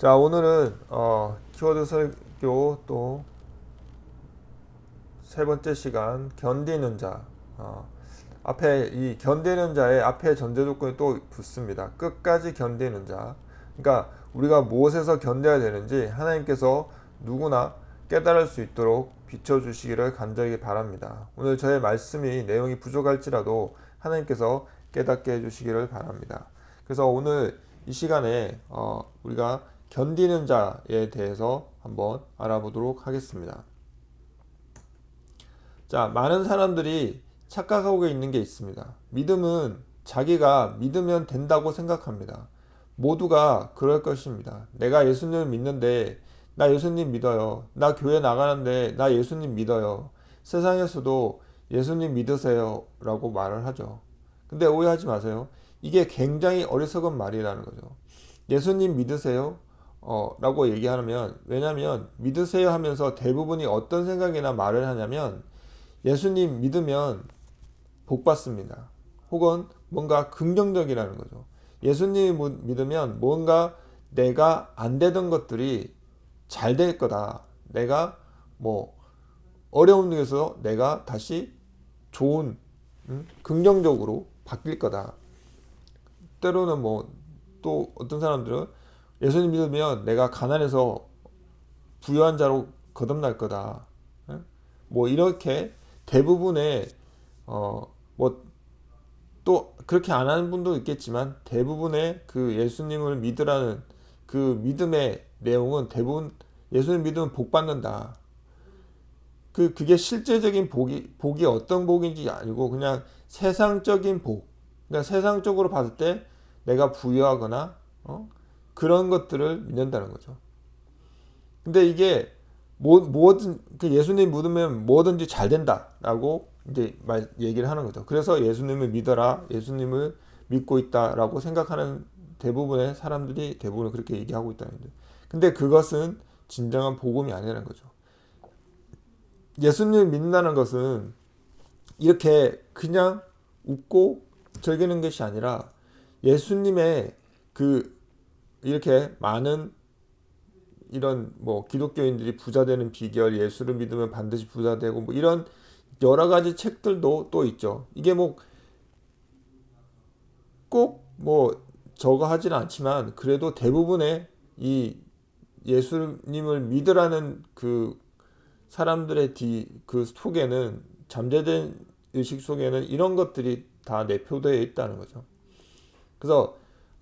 자 오늘은 어, 키워드 설교 또 세 번째 시간 견디는 자. 어, 앞에 이 견디는 자의 앞에 전제 조건이 또 붙습니다. 끝까지 견디는 자. 그러니까 우리가 무엇에서 견뎌야 되는지 하나님께서 누구나 깨달을 수 있도록 비춰주시기를 간절히 바랍니다. 오늘 저의 말씀이 내용이 부족할지라도 하나님께서 깨닫게 해주시기를 바랍니다. 그래서 오늘 이 시간에 어, 우리가 견디는 자에 대해서 한번 알아보도록 하겠습니다. 자, 많은 사람들이 착각하고 있는 게 있습니다. 믿음은 자기가 믿으면 된다고 생각합니다. 모두가 그럴 것입니다. 내가 예수님을 믿는데 나 예수님 믿어요. 나 교회 나가는데 나 예수님 믿어요. 세상에서도 예수님 믿으세요 라고 말을 하죠. 근데 오해하지 마세요. 이게 굉장히 어리석은 말이라는 거죠. 예수님 믿으세요? 어, 라고 얘기하면 왜냐면 믿으세요 하면서 대부분이 어떤 생각이나 말을 하냐면 예수님 믿으면 복 받습니다. 혹은 뭔가 긍정적이라는 거죠. 예수님 믿으면 뭔가 내가 안 되던 것들이 잘 될 거다. 내가 뭐 어려운 중에서 내가 다시 좋은 음? 긍정적으로 바뀔 거다. 때로는 뭐 또 어떤 사람들은 예수님 믿으면 내가 가난해서 부유한 자로 거듭날 거다. 예? 뭐 이렇게 대부분의 어 뭐 또 그렇게 안 하는 분도 있겠지만 대부분의 그 예수님을 믿으라는 그 믿음의 내용은 대부분 예수님 믿으면 복 받는다. 그 그게 실제적인 복이 복이 어떤 복인지 아니고 그냥 세상적인 복. 그러니까 세상적으로 봤을 때 내가 부유하거나 어? 그런 것들을 믿는다는 거죠. 근데 이게 뭐, 뭐든 그 예수님 믿으면 뭐든지 잘 된다라고 이제 말 얘기를 하는 거죠. 그래서 예수님을 믿어라, 예수님을 믿고 있다라고 생각하는 대부분의 사람들이 대부분 그렇게 얘기하고 있다는 거죠. 근데 그것은 진정한 복음이 아니라는 거죠. 예수님을 믿는다는 것은 이렇게 그냥 웃고 즐기는 것이 아니라 예수님의 그 이렇게 많은 이런 뭐 기독교인들이 부자 되는 비결, 예수를 믿으면 반드시 부자 되고 뭐 이런 여러 가지 책들도 또 있죠. 이게 뭐 꼭뭐 저거 하지는 않지만 그래도 대부분의 이 예수님을 믿으라는 그 사람들의 뒤, 그 속에는 잠재된 의식 속에는 이런 것들이 다 내표되어 있다는 거죠. 그래서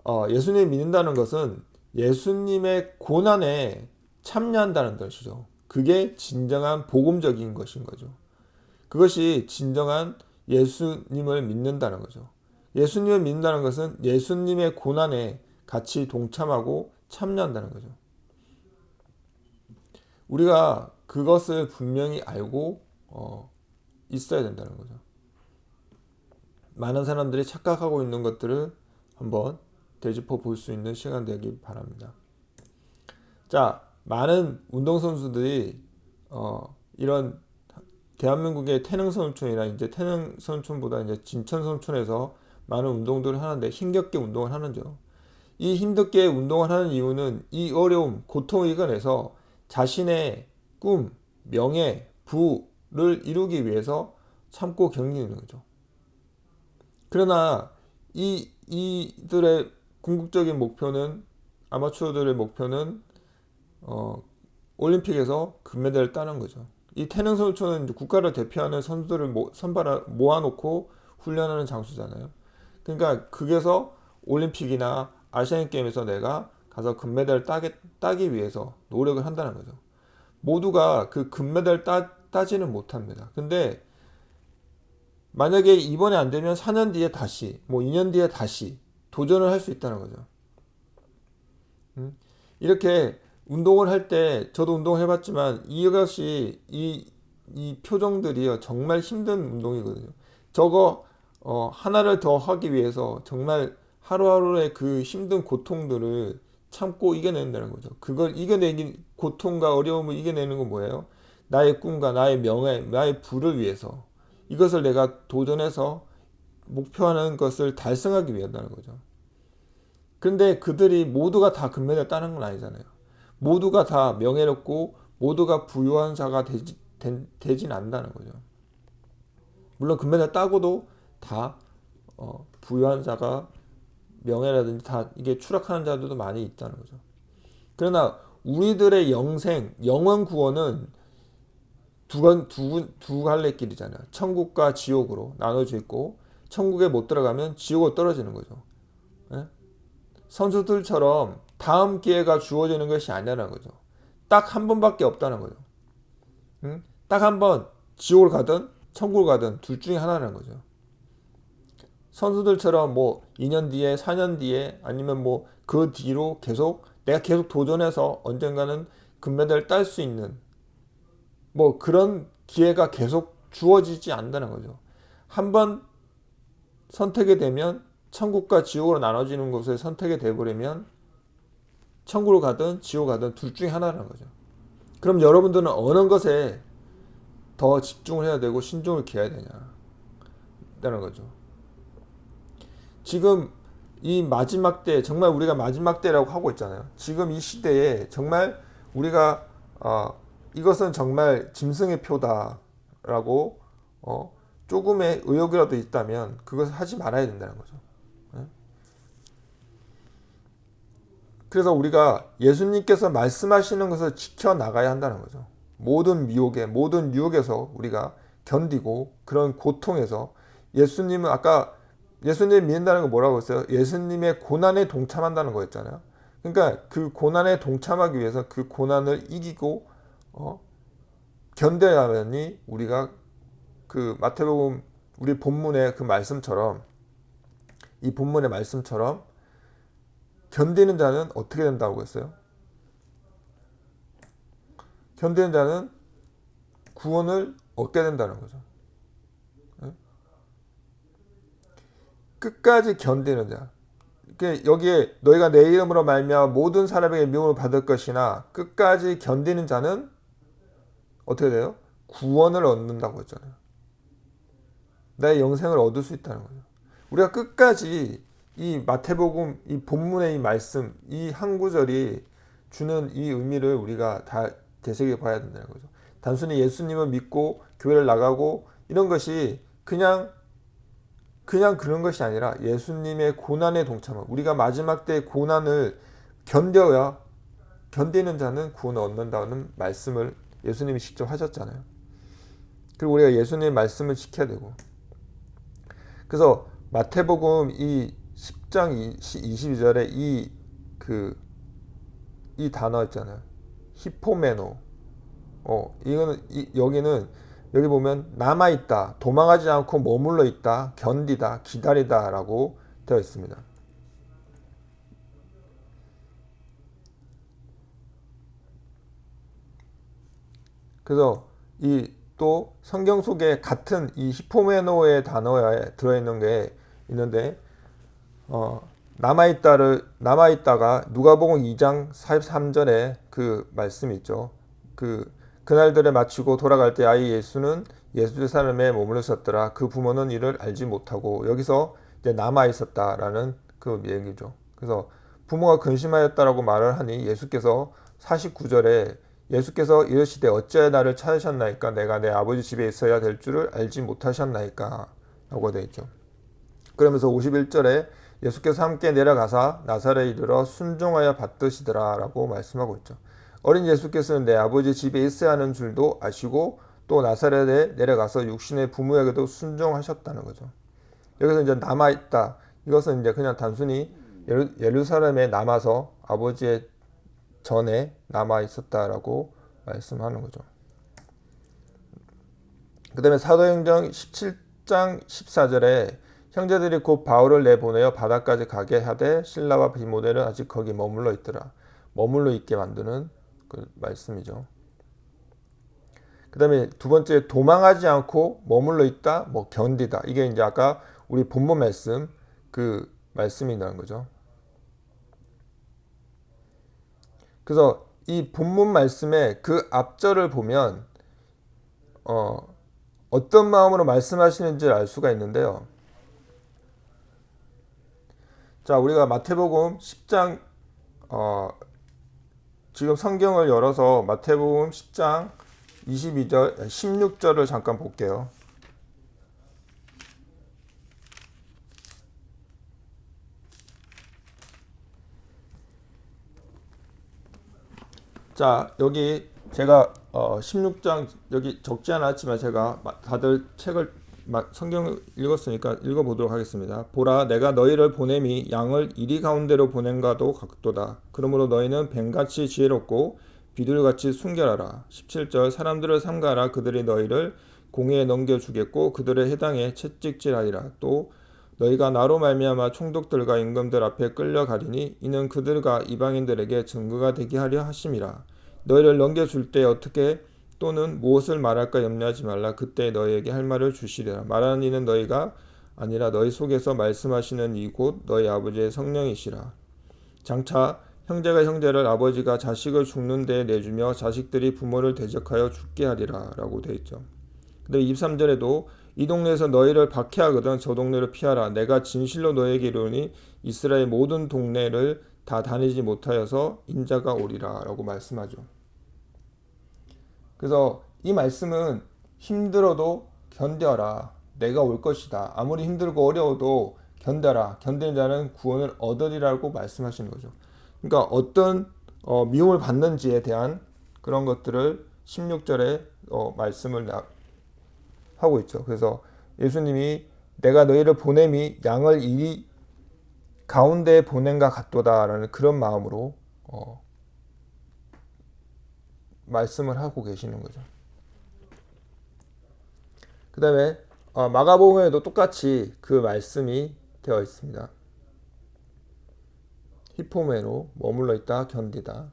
어, 예수님 믿는다는 것은 예수님의 고난에 참여한다는 것이죠. 그게 진정한 복음적인 것인 거죠. 그것이 진정한 예수님을 믿는다는 거죠. 예수님을 믿는다는 것은 예수님의 고난에 같이 동참하고 참여한다는 거죠. 우리가 그것을 분명히 알고 어, 있어야 된다는 거죠. 많은 사람들이 착각하고 있는 것들을 한번 되짚어 볼 수 있는 시간 되기 바랍니다. 자, 많은 운동선수들이 어, 이런 대한민국의 태능선촌이나 이제 태능선촌보다 이제 진천 선촌에서 많은 운동들을 하는데 힘겹게 운동을 하는죠. 이 힘겹게 운동을 하는 이유는 이 어려움, 고통을 이겨내서 자신의 꿈, 명예, 부를 이루기 위해서 참고 견디는 거죠. 그러나 이 이들의 궁극적인 목표는 아마추어들의 목표는 어, 올림픽에서 금메달을 따는 거죠. 이 태능 선수촌은 국가를 대표하는 선수들을 모, 선발 모아놓고 훈련하는 장소잖아요. 그러니까 그게서 올림픽이나 아시안 게임에서 내가 가서 금메달을 따게, 따기 위해서 노력을 한다는 거죠. 모두가 그 금메달 따, 따지는 못합니다. 근데 만약에 이번에 안 되면 4년 뒤에 다시 뭐 2년 뒤에 다시 도전을 할 수 있다는 거죠. 음? 이렇게 운동을 할 때 저도 운동을 해봤지만 이것이 이, 이 표정들이요 정말 힘든 운동이거든요. 저거 어, 하나를 더 하기 위해서 정말 하루하루의 그 힘든 고통들을 참고 이겨낸다는 거죠. 그걸 이겨내기 고통과 어려움을 이겨내는 건 뭐예요? 나의 꿈과 나의 명예, 나의 부를 위해서 이것을 내가 도전해서 목표하는 것을 달성하기 위한다는 거죠. 그런데 그들이 모두가 다 금메달 따는 건 아니잖아요. 모두가 다 명예롭고 모두가 부유한 자가 되지, 되, 진 않는다는 거죠. 물론 금메달 따고도 다 어, 부유한 자가 명예라든지 다 이게 추락하는 자들도 많이 있다는 거죠. 그러나 우리들의 영생, 영원 구원은 두, 두, 두 갈래 길이잖아요. 천국과 지옥으로 나눠져 있고 천국에 못 들어가면 지옥으로 떨어지는 거죠. 예? 선수들처럼 다음 기회가 주어지는 것이 아니라는 거죠. 딱 한 번밖에 없다는 거죠. 응? 딱한 번 지옥을 가든 천국을 가든 둘 중에 하나라는 거죠. 선수들처럼 뭐 2년 뒤에 4년 뒤에 아니면 뭐 그 뒤로 계속 내가 계속 도전해서 언젠가는 금메달을 딸 수 있는 뭐 그런 기회가 계속 주어지지 않는다는 거죠. 한 번 선택이 되면 천국과 지옥으로 나눠지는 곳에 선택이 되버리면 천국으로 가든 지옥 가든 둘 중에 하나라는 거죠. 그럼 여러분들은 어느 것에 더 집중을 해야 되고 신중을 기해야 되냐. 라는 거죠. 지금 이 마지막 때 정말 우리가 마지막 때라고 하고 있잖아요. 지금 이 시대에 정말 우리가 어, 이것은 정말 짐승의 표다라고 어, 조금의 의욕이라도 있다면 그것을 하지 말아야 된다는 거죠. 네? 그래서 우리가 예수님께서 말씀하시는 것을 지켜 나가야 한다는 거죠. 모든 미혹에 모든 유혹에서 우리가 견디고 그런 고통에서 예수님은 아까 예수님 믿는다는 거 뭐라고 했어요? 예수님의 고난에 동참한다는 거였잖아요. 그러니까 그 고난에 동참하기 위해서 그 고난을 이기고 어? 견뎌야만이 우리가 그 마태복음 우리 본문의 그 말씀처럼 이 본문의 말씀처럼 견디는 자는 어떻게 된다고 했어요? 견디는 자는 구원을 얻게 된다는 거죠. 끝까지 견디는 자. 여기에 너희가 내 이름으로 말며 모든 사람에게 미움을 받을 것이나 끝까지 견디는 자는 어떻게 돼요? 구원을 얻는다고 했잖아요. 내 영생을 얻을 수 있다는 거죠. 우리가 끝까지 이 마태복음 이 본문의 이 말씀 이 한 구절이 주는 이 의미를 우리가 다 되새겨 봐야 된다는 거죠. 단순히 예수님을 믿고 교회를 나가고 이런 것이 그냥 그냥 그런 것이 아니라 예수님의 고난에 동참하 우리가 마지막 때 고난을 견뎌야 견디는 자는 구원을 얻는다는 말씀을 예수님이 직접 하셨잖아요. 그리고 우리가 예수님의 말씀을 지켜야 되고 그래서 마태복음 이 10장 22절에 이 그, 이 단어 있잖아요. 히포메노. 어, 이거는, 이, 여기는 여기 보면 남아 있다, 도망하지 않고 머물러 있다, 견디다, 기다리다 라고 되어 있습니다. 그래서 이 또 성경 속에 같은 이 히포메노의 단어에 들어있는 게 있는데 어, 남아있다를 남아있다가 누가복음 2장 43절에 그 말씀이 있죠. 그 그날들에 마치고 돌아갈 때 아이 예수는 예수의 사람에 머물렀었더라. 그 부모는 이를 알지 못하고 여기서 이제 남아 있었다라는 그 얘기죠. 그래서 부모가 근심하였다라고 말을 하니 예수께서 49절에 예수께서 이르시되 어찌하여 나를 찾으셨나이까 내가 내 아버지 집에 있어야 될 줄을 알지 못하셨나이까 라고 되어 있죠. 그러면서 51절에 예수께서 함께 내려가사 나사렛에 이르러 순종하여 받드시더라 라고 말씀하고 있죠. 어린 예수께서는 내 아버지 집에 있어야 하는 줄도 아시고 또 나사렛에 내려가서 육신의 부모에게도 순종하셨다는 거죠. 여기서 이제 남아있다. 이것은 이제 그냥 단순히 예루살렘에 남아서 아버지의 전에 남아 있었다라고 말씀하는 거죠. 그 다음에 사도행전 17장 14절에 형제들이 곧 바울을 내보내어 바다까지 가게 하되 신라와 비모델은 아직 거기 머물러 있더라. 머물러 있게 만드는 그 말씀이죠. 그 다음에 두 번째 도망하지 않고 머물러 있다, 뭐 견디다. 이게 이제 아까 우리 본문 말씀 그 말씀이라는 거죠. 그래서 이 본문 말씀의 그 앞절을 보면 어, 어떤 마음으로 말씀하시는지 알 수가 있는데요. 자, 우리가 마태복음 10장 어, 지금 성경을 열어서 마태복음 10장 22절, 16절을 잠깐 볼게요. 자, 여기 제가 어, 16장 여기 적지 않았지만 제가 다들 책을 성경을 읽었으니까 읽어보도록 하겠습니다. 보라 내가 너희를 보냄이 양을 이리 가운데로 보낸가도 같도다. 그러므로 너희는 뱀같이 지혜롭고 비둘같이 순결하라. 17절 사람들을 삼가라 그들이 너희를 공회에 넘겨주겠고 그들의 해당에 채찍질하리라. 또 너희가 나로 말미암아 총독들과 임금들 앞에 끌려가리니 이는 그들과 이방인들에게 증거가 되게 하려 하심이라. 너희를 넘겨줄 때 어떻게 또는 무엇을 말할까 염려하지 말라. 그때 너희에게 할 말을 주시리라. 말하는 이는 너희가 아니라 너희 속에서 말씀하시는 이곳 너희 아버지의 성령이시라. 장차 형제가 형제를 아버지가 자식을 죽는 데 내주며 자식들이 부모를 대적하여 죽게 하리라 라고 되어 있죠. 근데 23절에도 이 동네에서 너희를 박해하거든 저 동네를 피하라. 내가 진실로 너에게 이르니 이스라엘 모든 동네를 다 다니지 못하여서 인자가 오리라 라고 말씀하죠. 그래서 이 말씀은 힘들어도 견뎌라. 내가 올 것이다. 아무리 힘들고 어려워도 견뎌라. 견디는 자는 구원을 얻으리라고 말씀하시는 거죠. 그러니까 어떤 어, 미움을 받는지에 대한 그런 것들을 16절에 어, 말씀을 나, 하고 있죠. 그래서 예수님이 내가 너희를 보냄이 양을 이 가운데 보낸가 같도다라는 그런 마음으로 어, 말씀을 하고 계시는 거죠. 그 다음에 어, 마가복음에도 똑같이 그 말씀이 되어 있습니다. 히포메로 머물러 있다 견디다.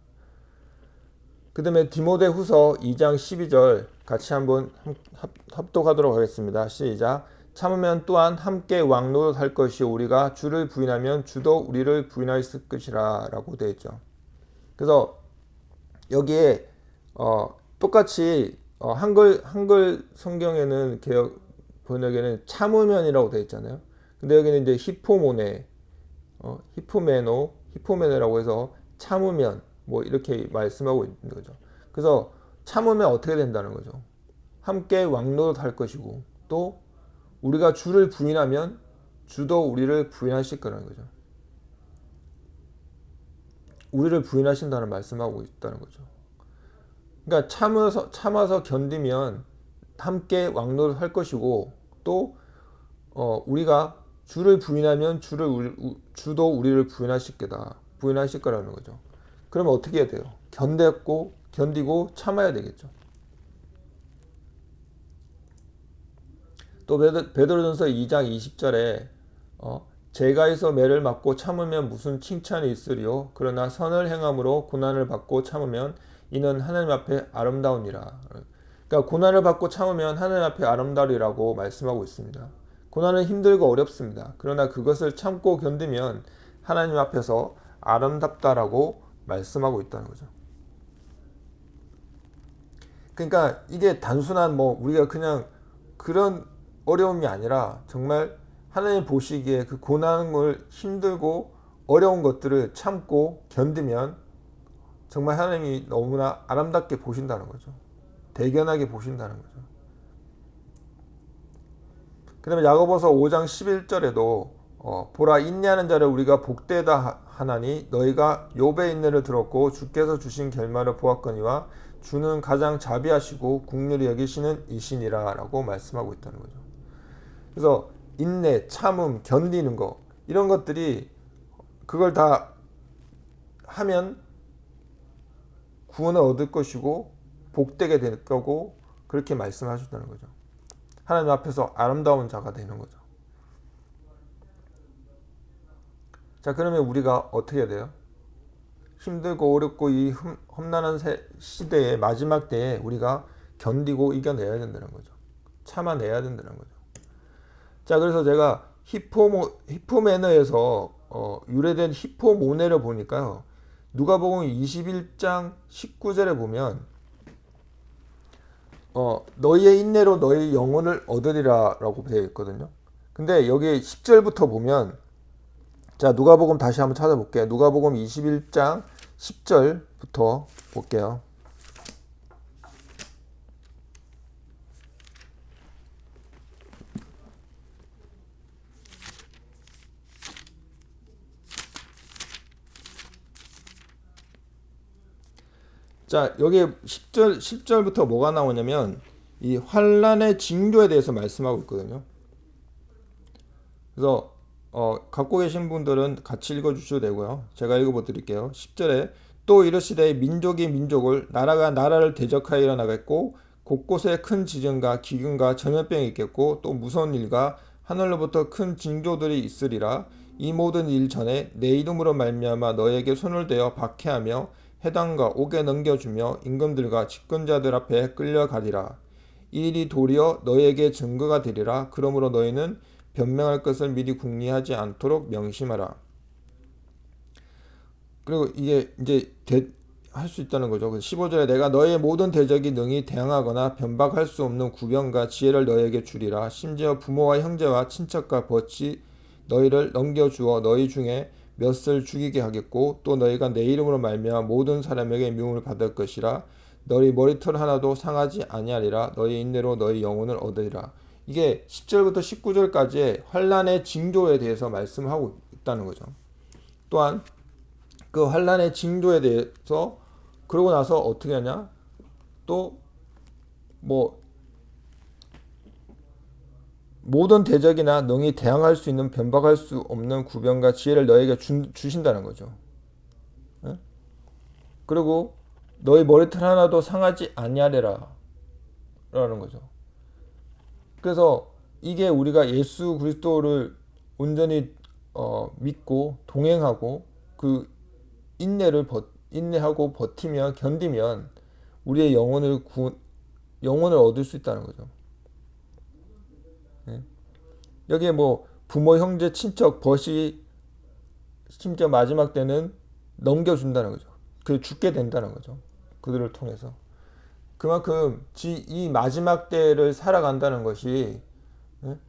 그 다음에 디모데 후서 2장 12절 같이 한번 합독하도록 하겠습니다. 시작. 참으면 또한 함께 왕노릇할 것이 우리가 주를 부인하면 주도 우리를 부인하였을 것이라 라고 되어 있죠. 그래서 여기에 어, 똑같이 어, 한글 한글 성경에는 개혁 번역에는 참으면이라고 되어 있잖아요. 근데 여기는 이제 히포모네, 어, 히포메노, 히포메네라고 해서 참으면 뭐 이렇게 말씀하고 있는 거죠. 그래서 참으면 어떻게 된다는 거죠. 함께 왕노릇 할 것이고 또 우리가 주를 부인하면 주도 우리를 부인하실 거라는 거죠. 우리를 부인하신다는 말씀하고 있다는 거죠. 그러니까 참아서 참아서 견디면 함께 왕노를 할 것이고 또 어, 우리가 주를 부인하면 주를 우리, 주도 우리를 부인하실 거다. 부인하실 거라는 거죠. 그러면 어떻게 해야 돼요? 견뎠고 견디고 참아야 되겠죠. 또 베드로 전서 2장 20절에 어, 제가에서 매를 맞고 참으면 무슨 칭찬이 있으리요 그러나 선을 행함으로 고난을 받고 참으면 이는 하나님 앞에 아름다우니라. 그러니까 고난을 받고 참으면 하나님 앞에 아름다우리라고 말씀하고 있습니다. 고난은 힘들고 어렵습니다. 그러나 그것을 참고 견디면 하나님 앞에서 아름답다라고 말씀하고 있다는 거죠. 그러니까 이게 단순한 뭐 우리가 그냥 그런 어려움이 아니라 정말 하나님 보시기에 그 고난을 힘들고 어려운 것들을 참고 견디면 정말 하나님이 너무나 아름답게 보신다는 거죠. 대견하게 보신다는 거죠. 그 다음에 야고보서 5장 11절에도 어, 보라 인내하는 자를 우리가 복되다 하나니 너희가 욥의 인내를 들었고 주께서 주신 결말을 보았거니와 주는 가장 자비하시고 국률이 여기시는 이신이라 라고 말씀하고 있다는 거죠. 그래서 인내, 참음, 견디는 거 이런 것들이 그걸 다 하면 구원을 얻을 것이고 복되게 될 거고 그렇게 말씀하셨다는 거죠. 하나님 앞에서 아름다운 자가 되는 거죠. 자 그러면 우리가 어떻게 해야 돼요? 힘들고 어렵고 이 험난한 시대의 마지막 때에 우리가 견디고 이겨내야 된다는 거죠. 참아내야 된다는 거죠. 자 그래서 제가 히포모, 히포매너에서 어, 유래된 히포모네를 보니까요. 누가복음 21장 19절에 보면 어, 너희의 인내로 너희 영혼을 얻으리라 라고 되어 있거든요. 근데 여기 10절부터 보면 자, 누가복음 다시 한번 찾아볼게요. 누가복음 21장 10절부터 볼게요. 자, 여기 10절 10절부터 뭐가 나오냐면 이 환란의 징조에 대해서 말씀하고 있거든요. 그래서 어, 갖고 계신 분들은 같이 읽어 주셔도 되고요. 제가 읽어 드릴게요. 10절에 또 이르시되 민족이 민족을 나라가 나라를 대적하여 일어나겠고 곳곳에 큰 지진과 기근과 전염병이 있겠고 또 무서운 일과 하늘로부터 큰 징조들이 있으리라 이 모든 일 전에 내 이름으로 말미암아 너에게 손을 대어 박해하며 해당과 옥에 넘겨주며 임금들과 집권자들 앞에 끌려가리라 이 일이 도리어 너에게 증거가 되리라 그러므로 너희는 변명할 것을 미리 궁리하지 않도록 명심하라. 그리고 이게 이제 할 수 있다는 거죠. 15절에 내가 너의 모든 대적이 능히 대항하거나 변박할 수 없는 구병과 지혜를 너에게 주리라. 심지어 부모와 형제와 친척과 벗이 너희를 넘겨주어 너희 중에 몇을 죽이게 하겠고 또 너희가 내 이름으로 말미암아 모든 사람에게 미움을 받을 것이라. 너희 머리털 하나도 상하지 아니하리라. 너희 인내로 너희 영혼을 얻으리라. 이게 10절부터 19절까지의 환란의 징조에 대해서 말씀하고 있다는 거죠. 또한 그 환란의 징조에 대해서 그러고 나서 어떻게 하냐? 또 뭐 모든 대적이나 능히 대항할 수 있는 변박할 수 없는 구변과 지혜를 너에게 주, 주신다는 거죠. 네? 그리고 너희 머리털 하나도 상하지 아니하리라 라는 거죠. 그래서 이게 우리가 예수 그리스도를 온전히 어, 믿고 동행하고 그 인내를 버, 인내하고 버티면 견디면 우리의 영혼을 구, 영혼을 얻을 수 있다는 거죠. 네? 여기에 뭐 부모, 형제, 친척, 벗이 심지어 마지막 때는 넘겨준다는 거죠. 그 죽게 된다는 거죠. 그들을 통해서. 그만큼 이 마지막 때를 살아간다는 것이 예?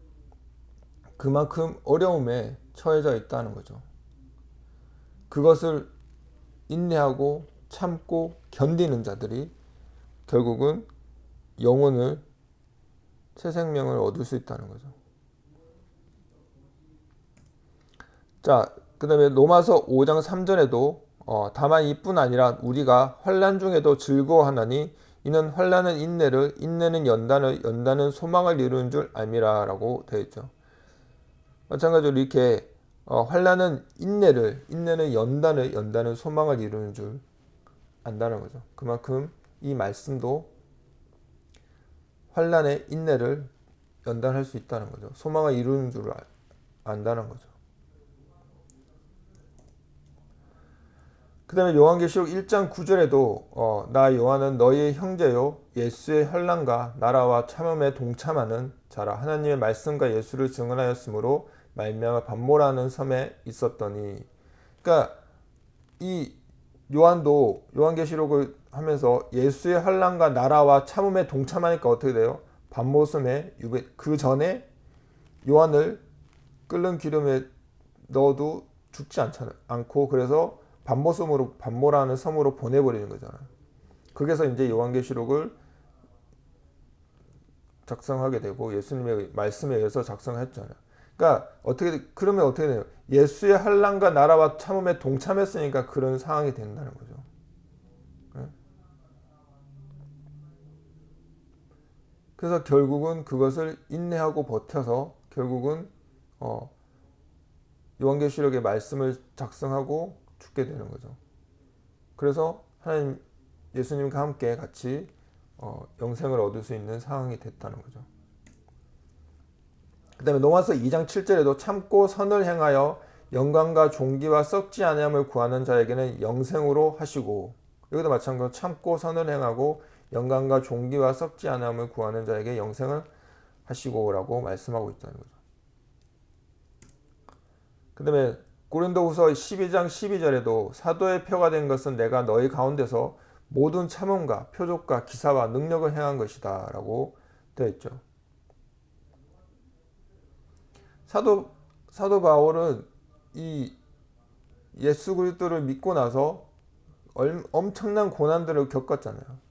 그만큼 어려움에 처해져 있다는 거죠. 그것을 인내하고 참고 견디는 자들이 결국은 영혼을 새 생명을 얻을 수 있다는 거죠. 자, 그 다음에 로마서 5장 3절에도 어, 다만 이뿐 아니라 우리가 환란 중에도 즐거워하나니 이는 환란은 인내를 인내는 연단을 연단은 소망을 이루는 줄 알미라라고 되어 있죠. 마찬가지로 이렇게 어, 환란은 인내를 인내는 연단을 연단은 소망을 이루는 줄 안다는 거죠. 그만큼 이 말씀도 환란의 인내를 연단할 수 있다는 거죠. 소망을 이루는 줄 안다는 거죠. 그 다음에 요한계시록 1장 9절에도 어, 나 요한은 너희의 형제요 예수의 현란과 나라와 참음에 동참하는 자라 하나님의 말씀과 예수를 증언하였으므로 말미암아 반모라는 섬에 있었더니 그러니까 이 요한도 요한계시록을 하면서 예수의 환란과 나라와 참음에 동참하니까 어떻게 돼요? 유배 그 전에 요한을 끓는 기름에 넣어도 죽지 않잖아 않고 그래서 반모섬으로 반모라는 섬으로 보내버리는 거잖아요. 거기서 이제 요한계시록을 작성하게 되고 예수님의 말씀에 의해서 작성했잖아요. 그러니까 어떻게 그러면 어떻게 돼요? 예수의 한란과 나라와 참음에 동참했으니까 그런 상황이 된다는 거죠. 네? 그래서 결국은 그것을 인내하고 버텨서 결국은 어, 요한계시록의 말씀을 작성하고 죽게 되는 거죠. 그래서 하나님 예수님과 함께 같이 어, 영생을 얻을 수 있는 상황이 됐다는 거죠. 그 다음에 로마서 2장 7절에도 참고 선을 행하여 영광과 종기와 썩지 아니함을 구하는 자에게는 영생으로 하시고 여기도 마찬가지로 참고 선을 행하고 영광과 종기와 썩지 아니함을 구하는 자에게 영생을 하시고라고 말씀하고 있다는 거죠. 그 다음에 고린도후서 12장 12절에도 사도의 표가 된 것은 내가 너희 가운데서 모든 참음과 표적과 기사와 능력을 행한 것이다 라고 되어 있죠. 사도, 사도 바울은 이 예수 그리스도를 믿고 나서 얼, 엄청난 고난들을 겪었잖아요.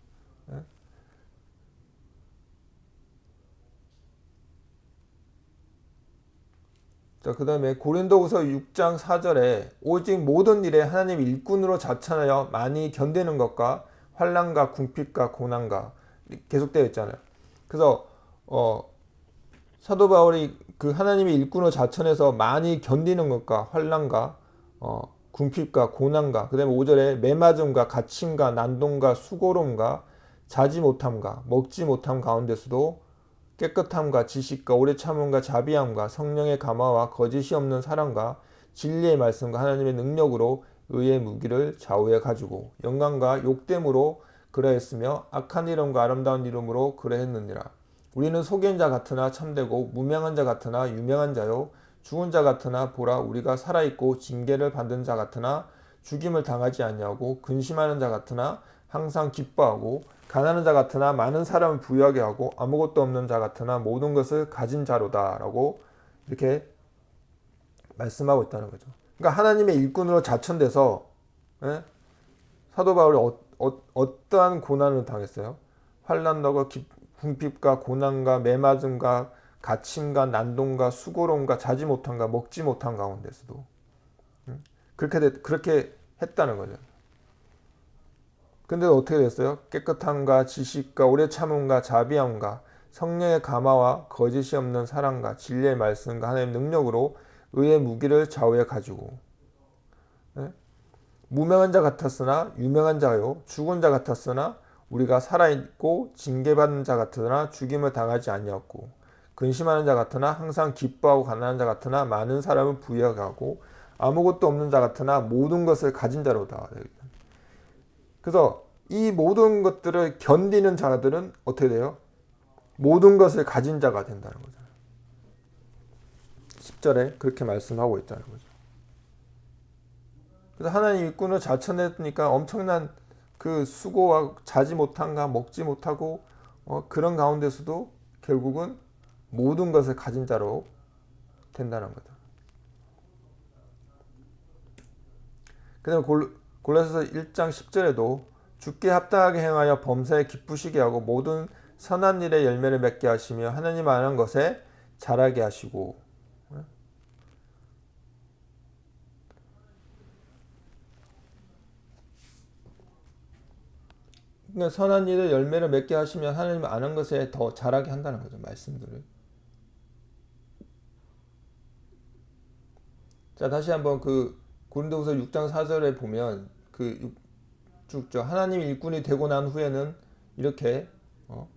자, 그 다음에 고린도후서 6장 4절에 오직 모든 일에 하나님 일꾼으로 자천하여 많이 견디는 것과 환란과 궁핍과 고난과 계속되어 있잖아요. 그래서 어, 사도 바울이 그 하나님의 일꾼으로 자천해서 많이 견디는 것과 환란과 어, 궁핍과 고난과 그 다음에 5절에 매맞음과 갇힘과 난동과 수고로움과 자지 못함과 먹지 못함 가운데서도 깨끗함과 지식과 오래 참음과 자비함과 성령의 감화와 거짓이 없는 사랑과 진리의 말씀과 하나님의 능력으로 의의 무기를 좌우에 가지고 영광과 욕됨으로 그러했으며 악한 이름과 아름다운 이름으로 그러했느니라. 우리는 속인 자 같으나 참되고 무명한 자 같으나 유명한 자요 죽은 자 같으나 보라 우리가 살아있고 징계를 받은 자 같으나 죽임을 당하지 아니하고 근심하는 자 같으나 항상 기뻐하고 가난한 자 같으나 많은 사람을 부유하게 하고 아무것도 없는 자 같으나 모든 것을 가진 자로다 라고 이렇게 말씀하고 있다는 거죠. 그러니까 하나님의 일꾼으로 자천돼서 예? 사도 바울이 어, 어, 어떠한 고난을 당했어요? 환난과 궁핍과 고난과 매맞음과 갇힘과 난동과 수고로움과 자지 못함과 먹지 못한 가운데서도 그렇게 됐, 그렇게 했다는 거죠. 근데 어떻게 됐어요? 깨끗함과 지식과 오래 참음과 자비함과 성령의 감화와 거짓이 없는 사랑과 진리의 말씀과 하나님의 능력으로 의의 무기를 좌우에 가지고 네? 무명한 자 같았으나 유명한 자요 죽은 자 같았으나 우리가 살아있고 징계받는 자 같으나 죽임을 당하지 아니었고 근심하는 자 같으나 항상 기뻐하고 가난한 자 같으나 많은 사람을 부여하고 아무것도 없는 자 같으나 모든 것을 가진 자로다. 그래서 이 모든 것들을 견디는 자들은 어떻게 돼요? 모든 것을 가진 자가 된다는 거죠. 10절에 그렇게 말씀하고 있다는 거죠. 그래서 하나님 일꾼을 자천했으니까 엄청난 그 수고와 자지 못한가 먹지 못하고 어, 그런 가운데서도 결국은 모든 것을 가진 자로 된다는 거죠. 그 다음에 골로새서 1장 10절에도 죽게 합당하게 행하여 범사에 기쁘시게 하고 모든 선한 일에 열매를 맺게 하시며 하나님 아는 것에 자라게 하시고. 그러니까 선한 일에 열매를 맺게 하시면 하나님 아는 것에 더 자라게 한다는 거죠 말씀들을. 자 다시 한번 그 고린도후서 6장 4절에 보면 그 쭉죠 하나님 일꾼이 되고 난 후에는 이렇게 어?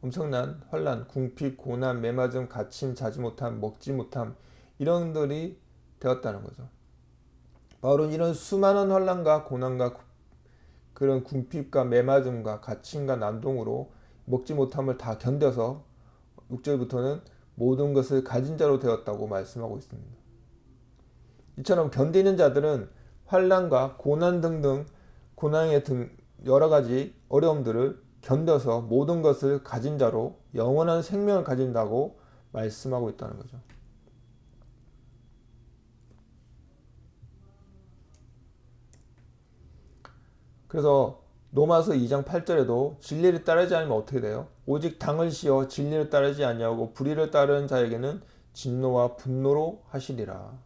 엄청난 환란, 궁핍, 고난, 매맞음, 갇힘, 자지 못함, 먹지 못함 이런 들이 되었다는 거죠. 바울은 이런 수많은 환란과 고난과 그런 궁핍과 매맞음과 갇힘과 난동으로 먹지 못함을 다 견뎌서 6절부터는 모든 것을 가진 자로 되었다고 말씀하고 있습니다. 이처럼 견디는 자들은 환란과 고난 등등 고난의 등 여러 가지 어려움들을 견뎌서 모든 것을 가진 자로 영원한 생명을 가진다고 말씀하고 있다는 거죠. 그래서 로마서 2장 8절에도 진리를 따르지 않으면 어떻게 돼요? 오직 당을 씌어 진리를 따르지 아니하고 불의를 따르는 자에게는 진노와 분노로 하시리라.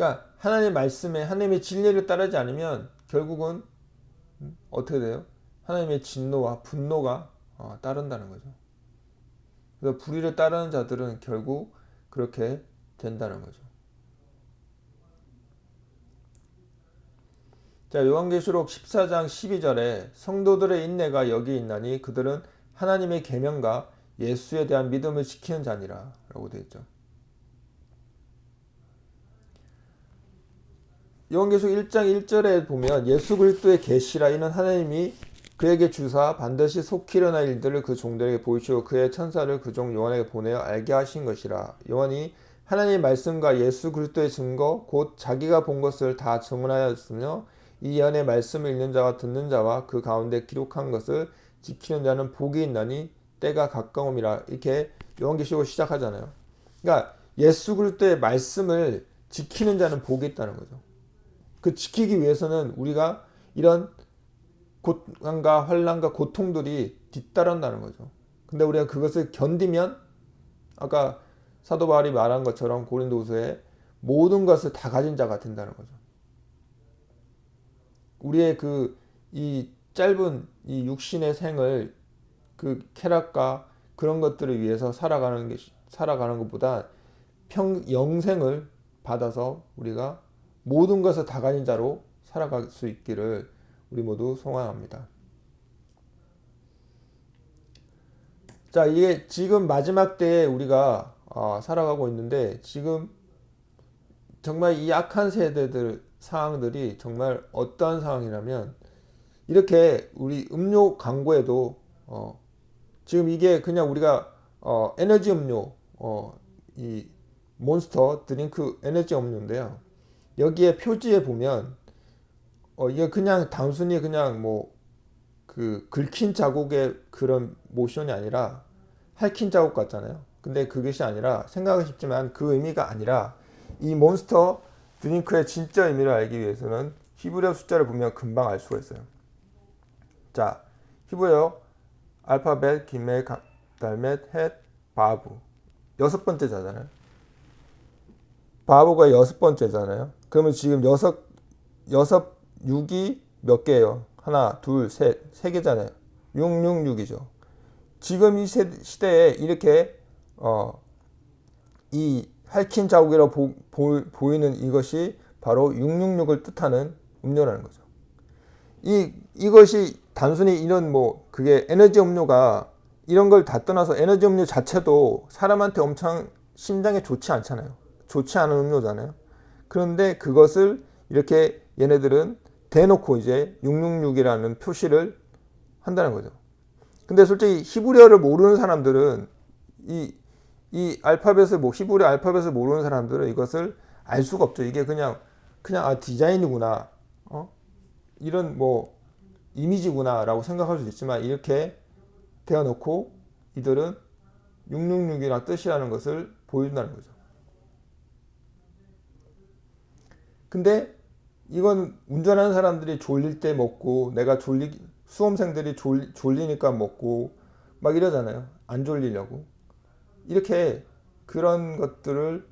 그러니까 하나님의 말씀에 하나님의 진리를 따르지 않으면 결국은 음, 어떻게 돼요? 하나님의 진노와 분노가 어, 따른다는 거죠. 그래서 불의를 따르는 자들은 결국 그렇게 된다는 거죠. 자, 요한계시록 14장 12절에 성도들의 인내가 여기 있나니 그들은 하나님의 계명과 예수에 대한 믿음을 지키는 자니라 라고 되어 있죠. 요한계시록 1장 1절에 보면 예수 그리스도의 계시라 이는 하나님이 그에게 주사 반드시 속히 일어날 일들을 그 종들에게 보이시고 그의 천사를 그 종 요한에게 보내어 알게 하신 것이라. 요한이 하나님의 말씀과 예수 그리스도의 증거 곧 자기가 본 것을 다 증언하였으며 이 예언의 말씀을 읽는 자와 듣는 자와 그 가운데 기록한 것을 지키는 자는 복이 있나니 때가 가까움이라 이렇게 요한계시록 시작하잖아요. 그러니까 예수 그리스도의 말씀을 지키는 자는 복이 있다는 거죠. 그 지키기 위해서는 우리가 이런 고난과 환란과 고통들이 뒤따른다는 거죠. 근데 우리가 그것을 견디면 아까 사도 바울이 말한 것처럼 고린도후서에 모든 것을 다 가진 자가 된다는 거죠. 우리의 그 이 짧은 이 육신의 생을 그 쾌락과 그런 것들을 위해서 살아가는 게 살아가는 것보다 평 영생을 받아서 우리가 모든 것을 다 가진 자로 살아갈 수 있기를 우리 모두 소망합니다. 자, 이게 지금 마지막 때에 우리가 어, 살아가고 있는데 지금 정말 이 악한 세대들 상황들이 정말 어떠한 상황이라면 이렇게 우리 음료 광고에도 어, 지금 이게 그냥 우리가 어, 에너지 음료 어, 이 몬스터 드링크 에너지 음료인데요. 여기에 표지에 보면 어, 이게 그냥 단순히 그냥 뭐 그 긁힌 자국의 그런 모션이 아니라 할퀸 자국 같잖아요. 근데 그것이 아니라 생각은 쉽지만 그 의미가 아니라 이 몬스터 드링크의 진짜 의미를 알기 위해서는 히브리어 숫자를 보면 금방 알 수가 있어요. 자, 히브리어 알파벳, 기멜, 달렛, 헷, 바브 여섯 번째잖아요. 바브가 여섯 번째잖아요. 그러면 지금 여섯 여섯 6이 몇 개예요? 하나, 둘, 셋, 세 개잖아요. 666이죠. 지금 이 시대에 이렇게 어, 이 핥힌 자국이라고 보, 보, 보이는 이것이 바로 666을 뜻하는 음료라는 거죠. 이 이것이 단순히 이런 뭐 그게 에너지 음료가 이런 걸 다 떠나서 에너지 음료 자체도 사람한테 엄청 심장에 좋지 않잖아요. 좋지 않은 음료잖아요. 그런데 그것을 이렇게 얘네들은 대놓고 이제 666이라는 표시를 한다는 거죠. 근데 솔직히 히브리어를 모르는 사람들은 이, 이 알파벳을, 뭐, 히브리 알파벳을 모르는 사람들은 이것을 알 수가 없죠. 이게 그냥, 그냥, 아, 디자인이구나. 어? 이런 뭐, 이미지구나. 라고 생각할 수 있지만, 이렇게 대어놓고 이들은 666이라는 뜻이라는 것을 보여준다는 거죠. 근데 이건 운전하는 사람들이 졸릴 때 먹고 내가 졸리 수험생들이 졸, 졸리니까 먹고 막 이러잖아요. 안 졸리려고. 이렇게 그런 것들을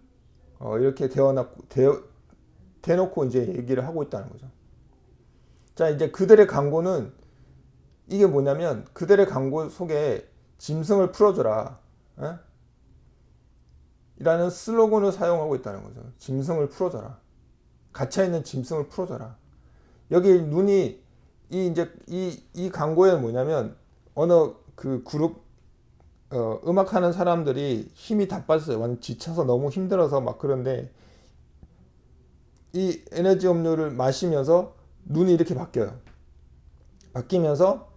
어, 이렇게 대어놓고, 대어, 대놓고 이제 얘기를 하고 있다는 거죠. 자, 이제 그들의 광고는 이게 뭐냐면 그들의 광고 속에 짐승을 풀어줘라. 에? 이라는 슬로건을 사용하고 있다는 거죠. 짐승을 풀어줘라. 갇혀있는 짐승을 풀어줘라. 여기 눈이 이 이제 이, 이 광고에 뭐냐면 어느 그 그룹 어, 음악하는 사람들이 힘이 다 빠졌어요. 완전 지쳐서 너무 힘들어서 막 그런데 이 에너지 음료를 마시면서 눈이 이렇게 바뀌어요. 바뀌면서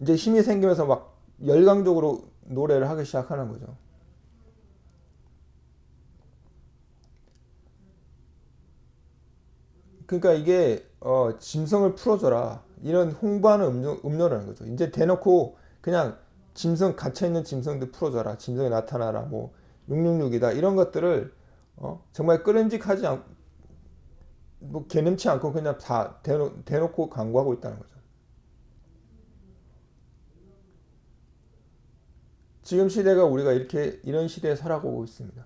이제 힘이 생기면서 막 열광적으로 노래를 하기 시작하는 거죠. 그러니까 이게 어, 짐승을 풀어줘라 이런 홍보하는 음료, 음료라는 거죠. 이제 대놓고 그냥 짐승 갇혀있는 짐승들 풀어줘라 짐승이 나타나라 뭐 666이다 이런 것들을 어, 정말 끄림직하지 않, 뭐 개념치 않고 그냥 다 대놓, 대놓고 광고하고 있다는 거죠. 지금 시대가 우리가 이렇게 이런 시대에 살아가고 있습니다.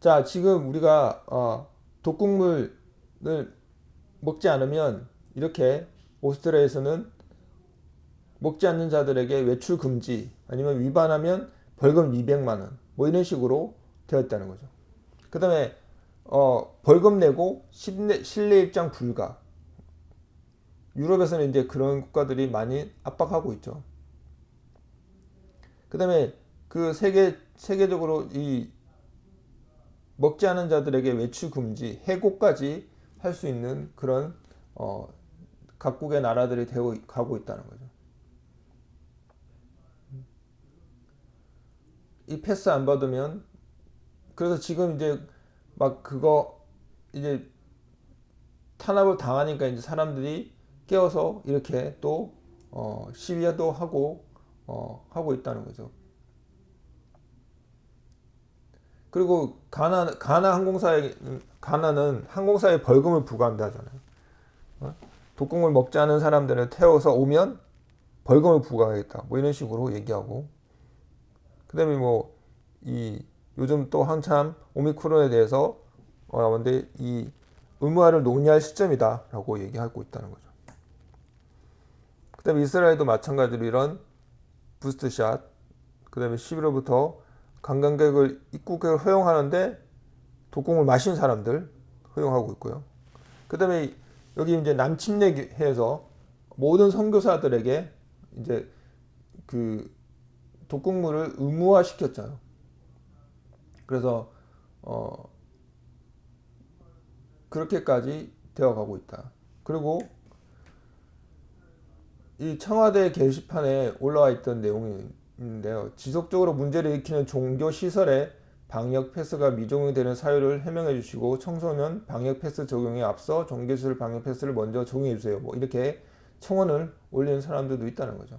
자 지금 우리가 어, 독국물 을 먹지 않으면 이렇게 오스트리아에서는 먹지 않는 자들에게 외출 금지 아니면 위반하면 벌금 200만 원 뭐 이런 식으로 되어 있다는 거죠. 그 다음에 어, 벌금 내고 실내, 실내 입장 불가 유럽에서는 이제 그런 국가들이 많이 압박하고 있죠. 그 다음에 그 세계 세계적으로 이 먹지 않은 자들에게 외출 금지 해고까지 할 수 있는 그런 어, 각국의 나라들이 되어 가고 있다는 거죠. 이 패스 안 받으면 그래서 지금 이제 막 그거 이제 탄압을 당하니까 이제 사람들이 깨어서 이렇게 또 어, 시위도 하고 어, 하고 있다는 거죠. 그리고 가나 가나 항공사에 가나는 항공사에 벌금을 부과한다 하잖아요. 어? 독국물 먹지 않은 사람들을 태워서 오면 벌금을 부과하겠다. 뭐 이런 식으로 얘기하고 그다음에 뭐 이 요즘 또 한참 오미크론에 대해서 어 나왔는데 이 의무화를 논의할 시점이다라고 얘기하고 있다는 거죠. 그다음에 이스라엘도 마찬가지로 이런 부스트샷 그다음에 11월부터 관광객을 입국을 허용하는데 독국을 마신 사람들 허용하고 있고요. 그 다음에 여기 이제 남침례해서 모든 선교사들에게 이제 그 독국물을 의무화 시켰잖아요. 그래서 어 그렇게까지 되어가고 있다. 그리고 이 청와대 게시판에 올라와 있던 내용이 있는데요. 지속적으로 문제를 일으키는 종교 시설에 방역 패스가 미종이 되는 사유를 해명해 주시고 청소년 방역 패스 적용에 앞서 종교시설 방역 패스를 먼저 적용해 주세요. 뭐 이렇게 청원을 올리는 사람들도 있다는 거죠.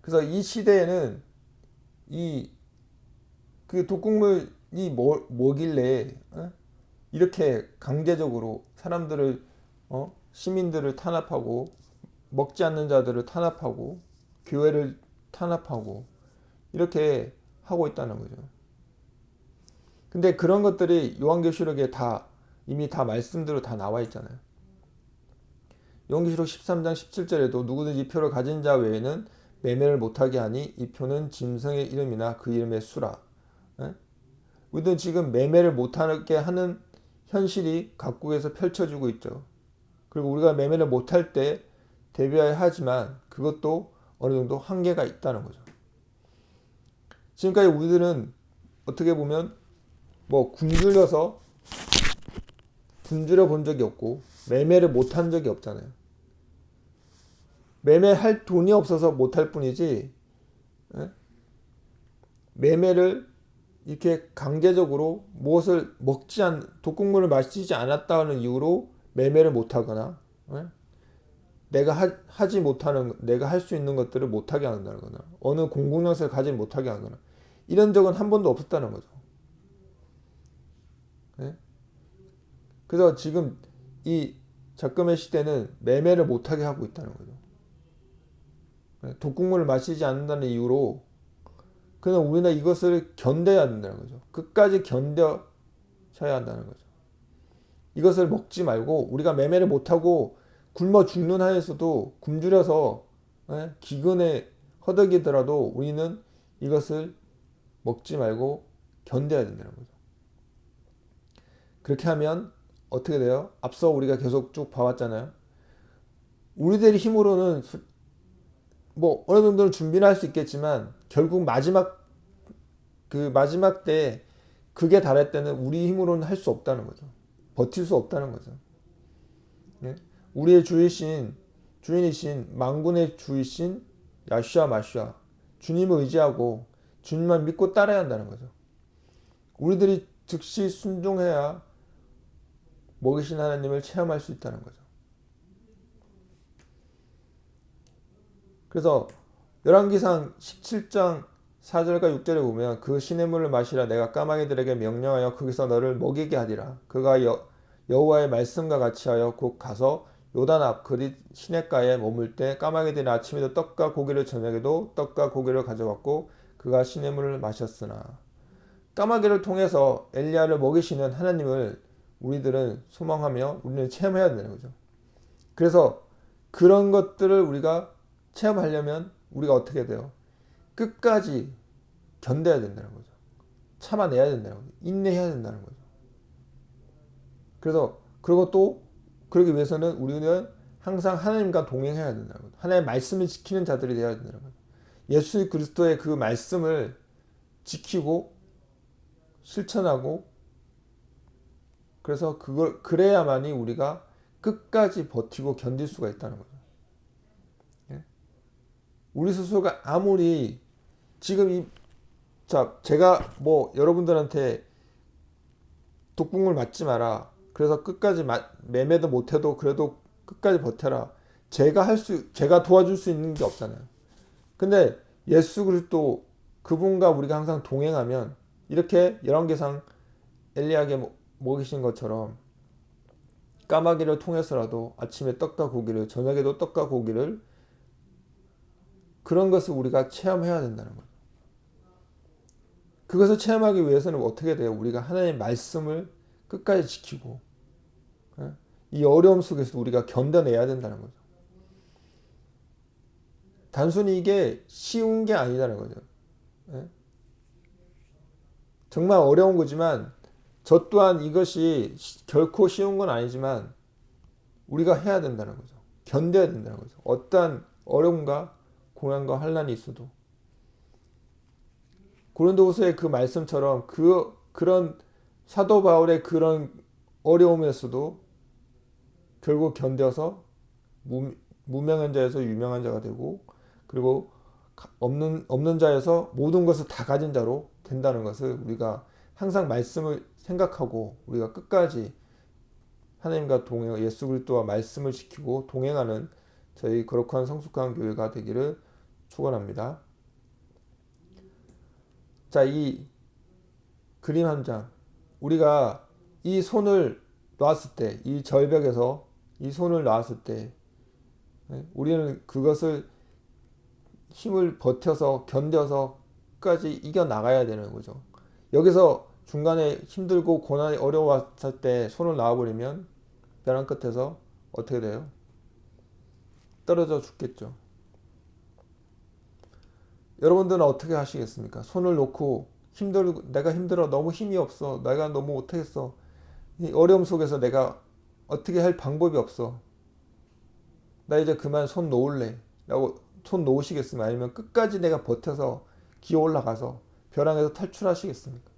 그래서 이 시대에는 이 그 독극물이 뭐, 뭐길래 어? 이렇게 강제적으로 사람들을 어? 시민들을 탄압하고 먹지 않는 자들을 탄압하고 교회를 탄압하고 이렇게 하고 있다는 거죠. 근데 그런 것들이 요한계시록에 다 이미 다 말씀대로 다 나와 있잖아요. 요한계시록 13장 17절에도 누구든지 표를 가진 자 외에는 매매를 못하게 하니 이 표는 짐승의 이름이나 그 이름의 수라. 에? 우리는 지금 매매를 못하게 하는 현실이 각국에서 펼쳐지고 있죠. 그리고 우리가 매매를 못할 때 대비해야 하지만 그것도 어느 정도 한계가 있다는 거죠. 지금까지 우리들은 어떻게 보면 뭐 굶주려서 굶주려 본 적이 없고 매매를 못 한 적이 없잖아요. 매매할 돈이 없어서 못 할 뿐이지 에? 매매를 이렇게 강제적으로 무엇을 먹지 않 독국물을 마시지 않았다는 이유로 매매를 못하거나 에? 내가 하, 지 못하는 내가 할 수 있는 것들을 못하게 한다거나 어느 공공장소를 가지 못하게 하거나 이런 적은 한 번도 없었다는 거죠. 네? 그래서 지금 이 작금의 시대는 매매를 못하게 하고 있다는 거죠. 네? 독국물을 마시지 않는다는 이유로 그냥 우리는 이것을 견뎌야 된다는 거죠. 끝까지 견뎌셔야 한다는 거죠. 이것을 먹지 말고 우리가 매매를 못하고 굶어 죽는 하에서도 굶주려서 예? 기근에 허덕이더라도 우리는 이것을 먹지 말고 견뎌야 된다는 거죠. 그렇게 하면 어떻게 돼요? 앞서 우리가 계속 쭉 봐왔잖아요. 우리들의 힘으로는 뭐 어느 정도는 준비를 할 수 있겠지만 결국 마지막 그 마지막 때 그게 달할 때는 우리 힘으로는 할 수 없다는 거죠. 버틸 수 없다는 거죠. 예? 우리의 주이신 주인이신 망군의 주이신 야슈아 마슈아 주님을 의지하고 주님만 믿고 따라야 한다는 거죠. 우리들이 즉시 순종해야 먹이신 하나님을 체험할 수 있다는 거죠. 그래서 열왕기상 17장 4절과 6절에 보면 그 시냇물을 마시라 내가 까마귀들에게 명령하여 거기서 너를 먹이게 하리라 그가 여, 여호와의 말씀과 같이 하여 곧 가서 요단 앞 그릿 시냇가에 머물 때 까마귀들이 아침에도 떡과 고기를 저녁에도 떡과 고기를 가져왔고 그가 시냇물을 마셨으나 까마귀를 통해서 엘리야를 먹이시는 하나님을 우리들은 소망하며 우리는 체험해야 되는 거죠. 그래서 그런 것들을 우리가 체험하려면 우리가 어떻게 돼요? 끝까지 견뎌야 된다는 거죠. 참아내야 된다는 거죠. 인내해야 된다는 거죠. 그래서 그리고 또 그러기 위해서는 우리는 항상 하나님과 동행해야 된다는 거죠. 하나님의 말씀을 지키는 자들이 되어야 된다는 거죠. 예수 그리스도의 그 말씀을 지키고 실천하고 그래서 그걸 그래야만이 우리가 끝까지 버티고 견딜 수가 있다는 거죠. 예? 우리 스스로가 아무리 지금 이 자, 제가 뭐 여러분들한테 독국물 맞지 마라. 그래서 끝까지 마, 매매도 못해도 그래도 끝까지 버텨라. 제가 할 수, 제가 도와줄 수 있는 게 없잖아요. 근데 예수 그리스도 그분과 우리가 항상 동행하면 이렇게 열왕기상 엘리야에게 모- 먹이신 것처럼 까마귀를 통해서라도 아침에 떡과 고기를 저녁에도 떡과 고기를 그런 것을 우리가 체험해야 된다는 거죠. 그것을 체험하기 위해서는 어떻게 돼요? 우리가 하나님의 말씀을 끝까지 지키고 예? 이 어려움 속에서 우리가 견뎌내야 된다는 거죠. 단순히 이게 쉬운 게 아니다는 거죠. 예? 정말 어려운 거지만 저 또한 이것이 시- 결코 쉬운 건 아니지만 우리가 해야 된다는 거죠. 견뎌야 된다는 거죠. 어떠한 어려움과 고난과 환란이 있어도 고린도후서의 그 말씀처럼 그 그런 사도 바울의 그런 어려움에서도 결국 견뎌서 무, 무명한 자에서 유명한 자가 되고 그리고 가- 없는 없는 자에서 모든 것을 다 가진 자로 된다는 것을 우리가 항상 말씀을 생각하고 우리가 끝까지 하나님과 동행 예수 그리스도와 말씀을 지키고 동행하는 저희 거룩한 성숙한 교회가 되기를 축원합니다. 자, 이 그림 한 장. 우리가 이 손을 놨을 때, 이 절벽에서 이 손을 놨을 때, 예, 우리는 그것을 힘을 버텨서 견뎌서 끝까지 이겨 나가야 되는 거죠. 여기서 중간에 힘들고 고난이 어려웠을 때 손을 놔버리면 벼랑 끝에서 어떻게 돼요? 떨어져 죽겠죠. 여러분들은 어떻게 하시겠습니까? 손을 놓고 힘들 내가 힘들어 너무 힘이 없어 내가 너무 못하겠어 이 어려움 속에서 내가 어떻게 할 방법이 없어 나 이제 그만 손 놓을래 라고 손 놓으시겠습니까? 아니면 끝까지 내가 버텨서 기어 올라가서 벼랑에서 탈출하시겠습니까?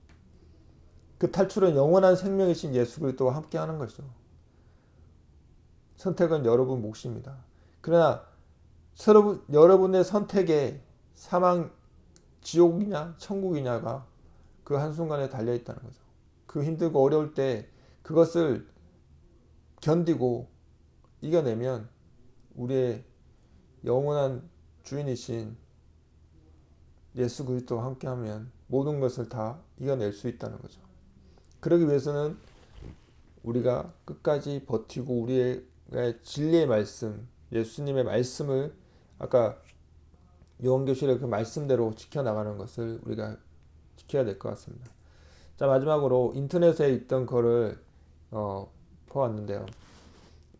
그 탈출은 영원한 생명이신 예수 그리스도와 함께 하는 것이죠. 선택은 여러분 몫입니다. 그러나 여러분, 여러분의 선택에 사망 지옥이냐 천국이냐가 그 한순간에 달려 있다는 거죠. 그 힘들고 어려울 때 그것을 견디고 이겨내면 우리의 영원한 주인이신 예수 그리스도와 함께하면 모든 것을 다 이겨낼 수 있다는 거죠. 그러기 위해서는 우리가 끝까지 버티고 우리의 진리의 말씀, 예수님의 말씀을 아까 요한교실의 그 말씀대로 지켜나가는 것을 우리가 지켜야 될 것 같습니다. 자 마지막으로 인터넷에 있던 거를 어, 보았는데요.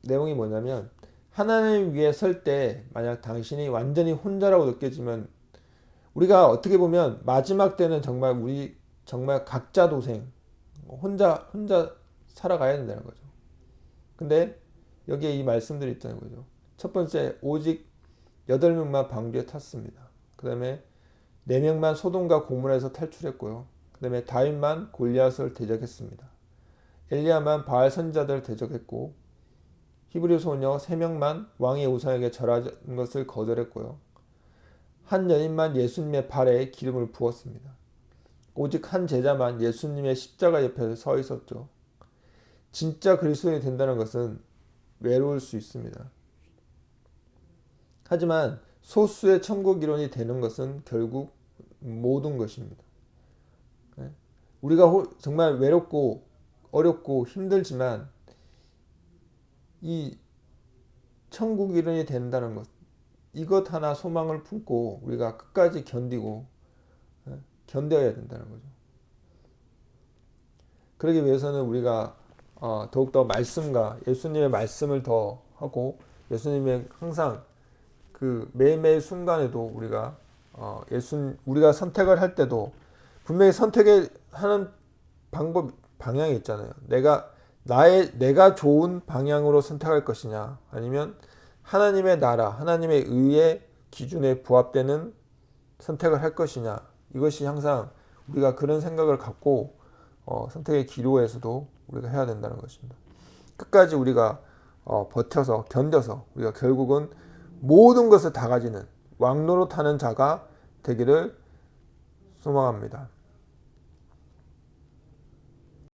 내용이 뭐냐면 하나님 위에 설 때 만약 당신이 완전히 혼자라고 느껴지면 우리가 어떻게 보면 마지막 때는 정말 우리 정말 각자 도생 혼자 혼자 살아가야 된다는 거죠. 근데 여기에 이 말씀들이 있다는 거죠. 첫 번째 오직 여덟 명만 방주에 탔습니다. 그 다음에 네 명만 소돔과 고문에서 탈출했고요. 그 다음에 다윗만 골리앗을 대적했습니다. 엘리야만 바알 선자들 대적했고 히브리 소녀 세 명만 왕의 우상에게 절하는 것을 거절했고요. 한 여인만 예수님의 발에 기름을 부었습니다. 오직 한 제자만 예수님의 십자가 옆에 서 있었죠. 진짜 그리스도인이 된다는 것은 외로울 수 있습니다. 하지만 소수의 천국 이론이 되는 것은 결국 모든 것입니다. 네? 우리가 정말 외롭고 어렵고 힘들지만 이 천국 이론이 된다는 것 이것 하나 소망을 품고 우리가 끝까지 견디고 네? 견뎌야 된다는 거죠. 그러기 위해서는 우리가 어, 더욱더 말씀과 예수님의 말씀을 더 하고 예수님의 항상 그 매일매일 순간에도 우리가 어, 예수 우리가 선택을 할 때도 분명히 선택을 하는 방법 방향이 있잖아요. 내가 나의 내가 좋은 방향으로 선택할 것이냐 아니면 하나님의 나라 하나님의 의의 기준에 부합되는 선택을 할 것이냐 이것이 항상 우리가 그런 생각을 갖고 어, 선택의 기로에서도 우리가 해야 된다는 것입니다. 끝까지 우리가 어, 버텨서 견뎌서 우리가 결국은 모든 것을 다 가지는 왕노로 타는 자가 되기를 소망합니다.